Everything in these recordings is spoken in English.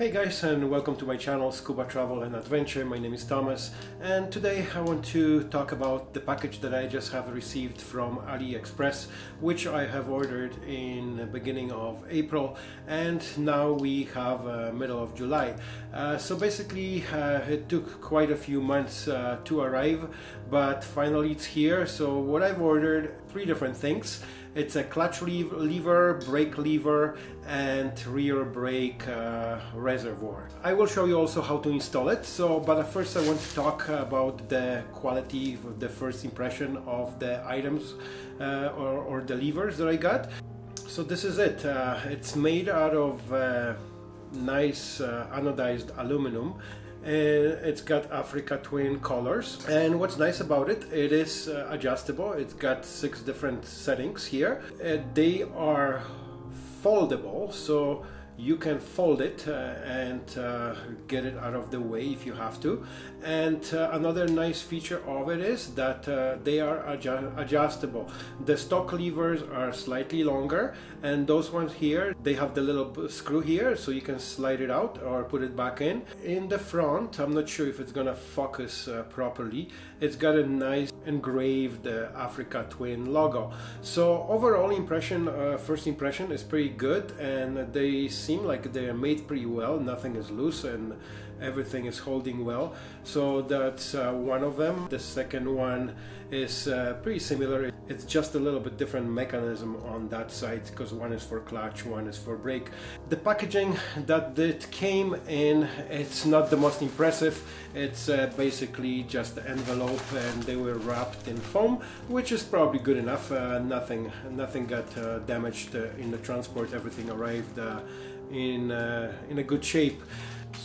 Hey guys and welcome to my channel Scuba Travel and Adventure. My name is Thomas and today I want to talk about the package that I just have received from AliExpress which I have ordered in the beginning of April and now we have uh, middle of July. Uh, so basically uh, it took quite a few months uh, to arrive but finally it's here. So what I've ordered, three different things. It's a clutch lever, brake lever and rear brake uh, reservoir. I will show you also how to install it. So, but first I want to talk about the quality, of the first impression of the items uh, or, or, the levers that I got. So this is it. Uh, it's made out of uh, nice uh, anodized aluminum it's got Africa twin colors. And what's nice about it it is uh, adjustable. It's got six different settings here. Uh, they are foldable so you can fold it uh, and uh, get it out of the way if you have to. And uh, another nice feature of it is that uh, they are adju adjustable. The stock levers are slightly longer and those ones here they have the little screw here so you can slide it out or put it back in. In the front I'm not sure if it's gonna focus uh, properly. It's got a nice engraved uh, Africa Twin logo. So overall impression first impression is pretty good and they seem like they're made pretty well. Nothing is loose and everything is holding well. So that's uh, one of them. The second one is uh, pretty similar. It's just a little bit different mechanism on that side because one is for clutch one is for brake. The packaging that it came in it's not the most impressive. It's uh, basically just the envelope and they were wrapped in foam which is probably good enough. Uh, nothing nothing got uh, damaged uh, in the transport. Everything arrived in in a good shape.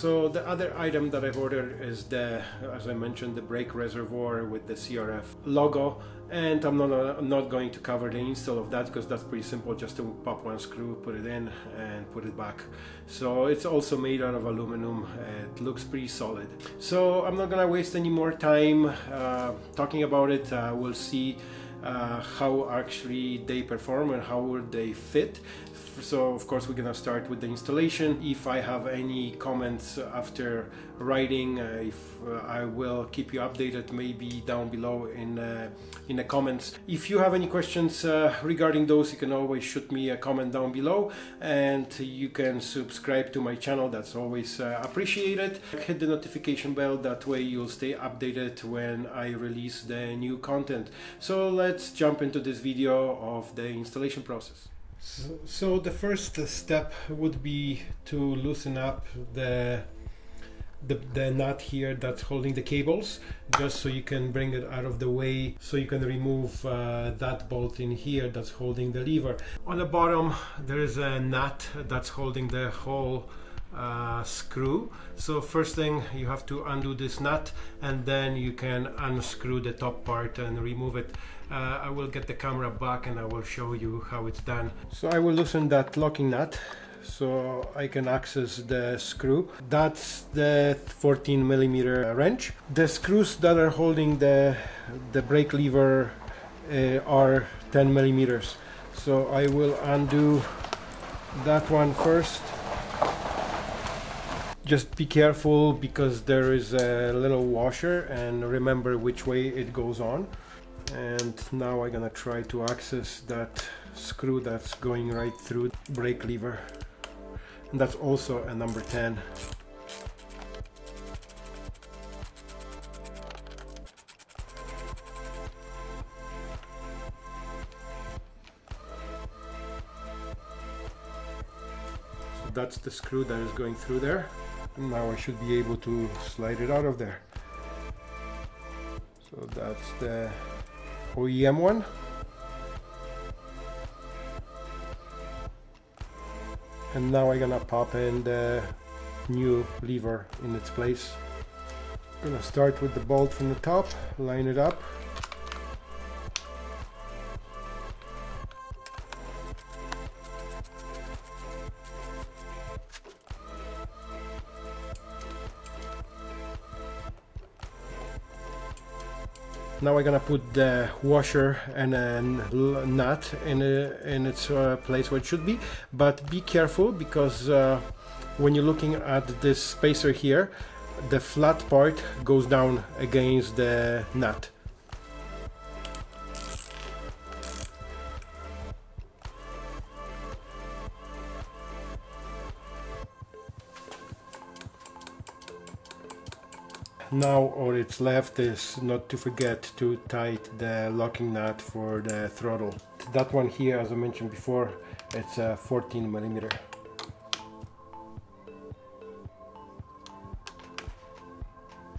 So the other item that I've ordered is the, as I mentioned, the brake reservoir with the CRF logo. And I'm not, I'm not going to cover the install of that because that's pretty simple. Just to pop one screw put it in and put it back. So it's also made out of aluminum. It looks pretty solid. So I'm not gonna waste any more time uh, talking about it. Uh, we'll see uh, how actually they perform and how they fit so of course we're gonna start with the installation. If I have any comments after writing uh, if uh, I will keep you updated maybe down below in uh, in the comments. If you have any questions uh, regarding those you can always shoot me a comment down below and you can subscribe to my channel. That's always uh, appreciated. Hit the notification bell. That way you'll stay updated when I release the new content. So let's jump into this video of the installation process so, the first step would be to loosen up the, the the nut here that's holding the cables just so you can bring it out of the way so you can remove uh, that bolt in here that's holding the lever. On the bottom there is a nut that's holding the whole uh, screw. So first thing you have to undo this nut and then you can unscrew the top part and remove it. Uh, I will get the camera back and I will show you how it's done. So I will loosen that locking nut so I can access the screw. That's the 14 millimeter wrench. The screws that are holding the the brake lever uh, are 10 millimeters. So I will undo that one first just be careful because there is a little washer and remember which way it goes on. And now I'm gonna try to access that screw that's going right through the brake lever. And that's also a number 10 so that's the screw that is going through there now I should be able to slide it out of there. So that's the OEM one. And now I'm gonna pop in the new lever in its place. I'm gonna start with the bolt from the top line it up Now I'm gonna put the washer and a nut in, a, in its uh, place where it should be, but be careful because uh, when you're looking at this spacer here the flat part goes down against the nut now all it's left is not to forget to tight the locking nut for the throttle. That one here as I mentioned before it's a 14 millimeter.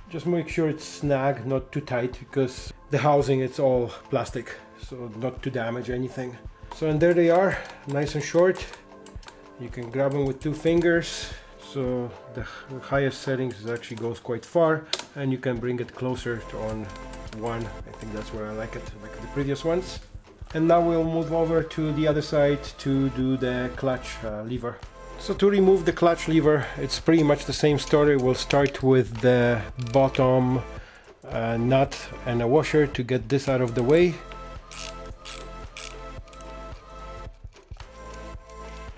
Just make sure it's snug not too tight because the housing it's all plastic so not to damage anything. So and there they are nice and short. You can grab them with two fingers. So the highest settings actually goes quite far and you can bring it closer to on one. I think that's where I like it like the previous ones. And now we'll move over to the other side to do the clutch uh, lever. So to remove the clutch lever it's pretty much the same story. We'll start with the bottom uh, nut and a washer to get this out of the way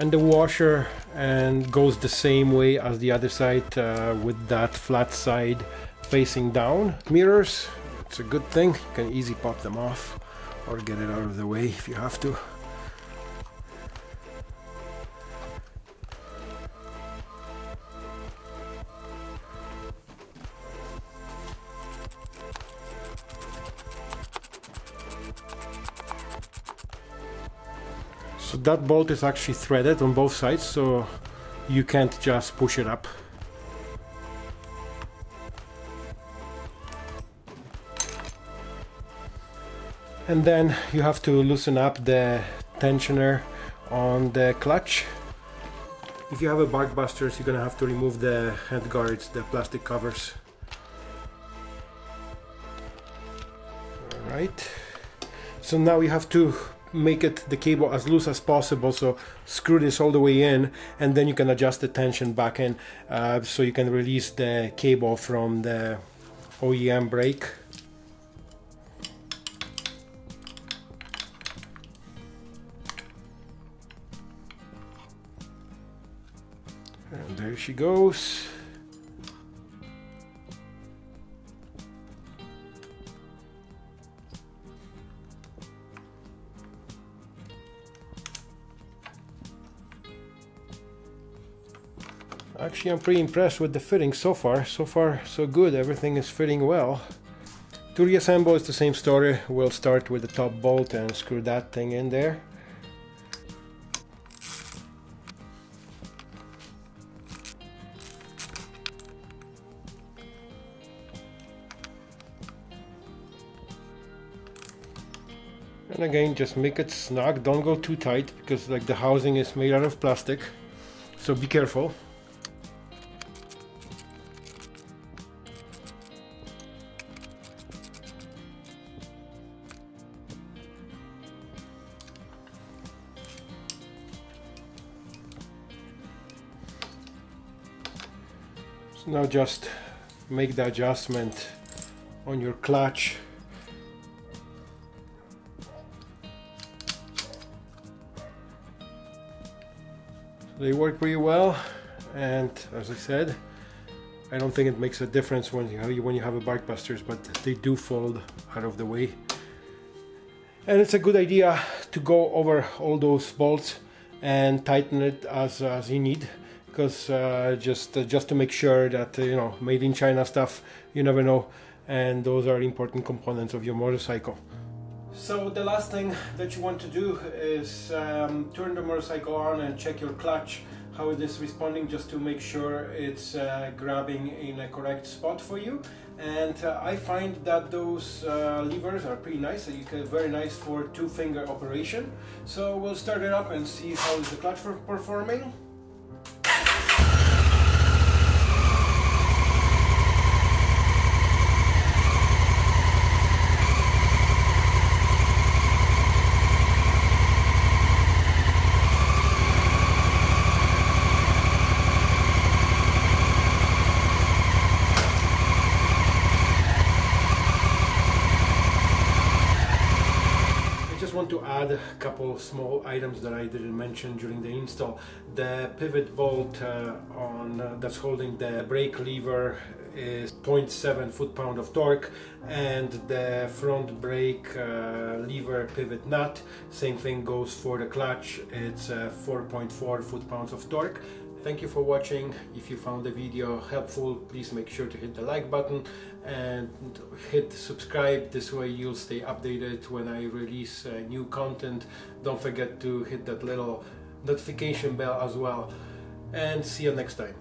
and the washer and goes the same way as the other side uh, with that flat side facing down. Mirrors, it's a good thing, you can easily pop them off or get it out of the way if you have to. So that bolt is actually threaded on both sides, so you can't just push it up. And then you have to loosen up the tensioner on the clutch. If you have a Barkbusters, you're gonna have to remove the head guards, the plastic covers. Alright. So now you have to make it the cable as loose as possible so screw this all the way in and then you can adjust the tension back in uh, so you can release the cable from the OEM brake. And there she goes Actually, I'm pretty impressed with the fitting so far. So far, so good. Everything is fitting well. To reassemble, it's the same story. We'll start with the top bolt and screw that thing in there. And again, just make it snug. Don't go too tight because like the housing is made out of plastic. So be careful. Now just make the adjustment on your clutch. They work pretty well and as I said I don't think it makes a difference when you have, when you have a Barkbusters but they do fold out of the way. And it's a good idea to go over all those bolts and tighten it as, as you need because uh, just uh, just to make sure that uh, you know made in China stuff you never know. And those are important components of your motorcycle. So the last thing that you want to do is um, turn the motorcycle on and check your clutch. How it is responding? Just to make sure it's uh, grabbing in a correct spot for you. And uh, I find that those uh, levers are pretty nice you can very nice for two finger operation. So we'll start it up and see how is the clutch performing just want to add a couple small items that I didn't mention during the install. The pivot bolt uh, on uh, that's holding the brake lever is 0.7 foot-pound of torque and the front brake uh, lever pivot nut same thing goes for the clutch it's uh, 4.4 foot-pounds of torque Thank you for watching. If you found the video helpful, please make sure to hit the like button and hit subscribe. This way you'll stay updated when I release uh, new content. Don't forget to hit that little notification bell as well. And see you next time.